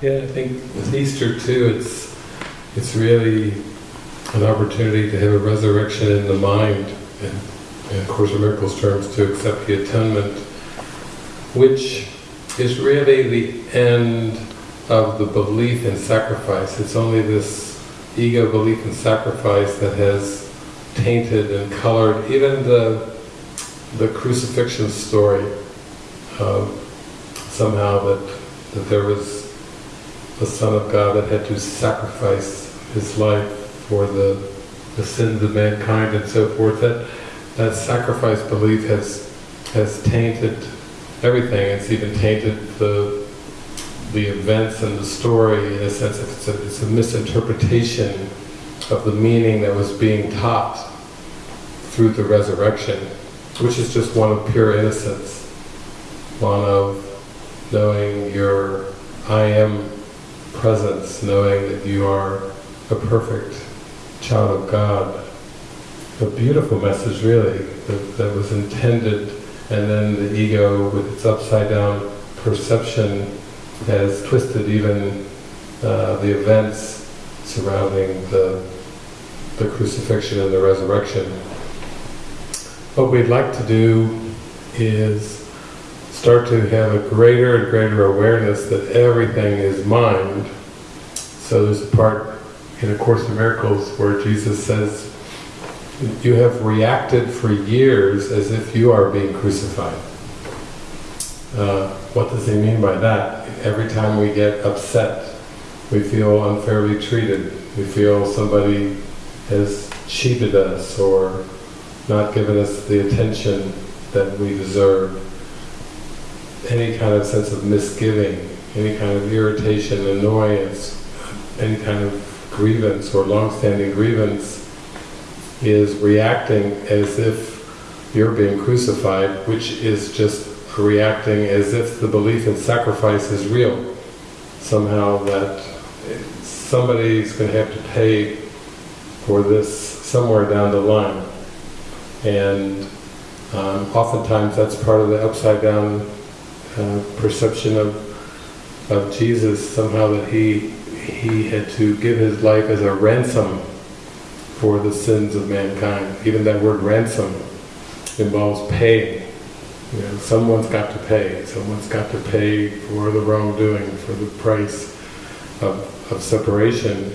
Yeah, I think with Easter too, it's it's really an opportunity to have a resurrection in the mind, and, and of course, in Miracles terms, to accept the atonement, which is really the end of the belief in sacrifice. It's only this ego belief in sacrifice that has tainted and colored even the the crucifixion story. Uh, somehow that that there was the Son of God that had to sacrifice his life for the, the sins of mankind and so forth. That that sacrifice belief has has tainted everything. It's even tainted the the events and the story in a sense. It's a, it's a misinterpretation of the meaning that was being taught through the resurrection, which is just one of pure innocence, one of knowing your I am presence, knowing that you are a perfect child of God. A beautiful message really, that, that was intended and then the ego with its upside down perception has twisted even uh, the events surrounding the, the crucifixion and the resurrection. What we'd like to do is start to have a greater and greater awareness that everything is mind. So there's a part in A Course in Miracles where Jesus says, you have reacted for years as if you are being crucified. Uh, what does he mean by that? Every time we get upset, we feel unfairly treated, we feel somebody has cheated us or not given us the attention that we deserve any kind of sense of misgiving, any kind of irritation, annoyance, any kind of grievance or long-standing grievance is reacting as if you're being crucified, which is just reacting as if the belief in sacrifice is real. Somehow that somebody's going to have to pay for this somewhere down the line. And um, oftentimes that's part of the upside down uh, perception of of Jesus somehow that he he had to give his life as a ransom for the sins of mankind. Even that word ransom involves pay. You know, someone's got to pay. Someone's got to pay for the wrongdoing, for the price of, of separation.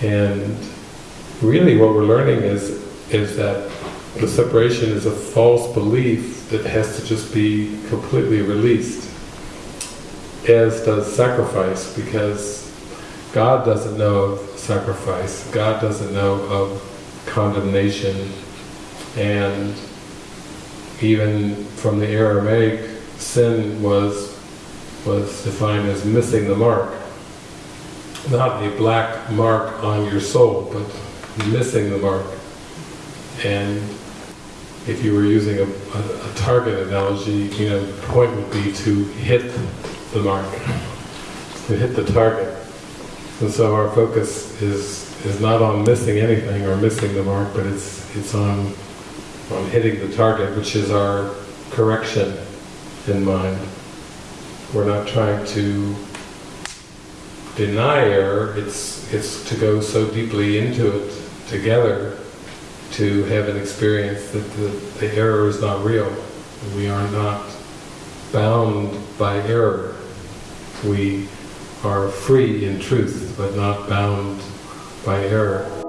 And really what we're learning is is that the separation is a false belief that has to just be completely released, as does sacrifice, because God doesn't know of sacrifice, God doesn't know of condemnation, and even from the Aramaic, sin was was defined as missing the mark. Not a black mark on your soul, but missing the mark. And if you were using a, a, a, target analogy, you know, the point would be to hit the mark, to hit the target. And so our focus is is not on missing anything or missing the mark, but it's it's on on hitting the target, which is our correction in mind. We're not trying to deny error, it's it's to go so deeply into it together to have an experience that the, the error is not real. We are not bound by error. We are free in truth, but not bound by error.